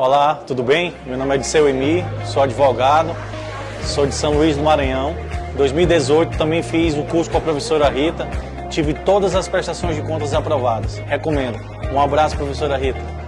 Olá, tudo bem? Meu nome é Disseu Emi, sou advogado, sou de São Luís do Maranhão. Em 2018 também fiz o curso com a professora Rita, tive todas as prestações de contas aprovadas. Recomendo. Um abraço, professora Rita.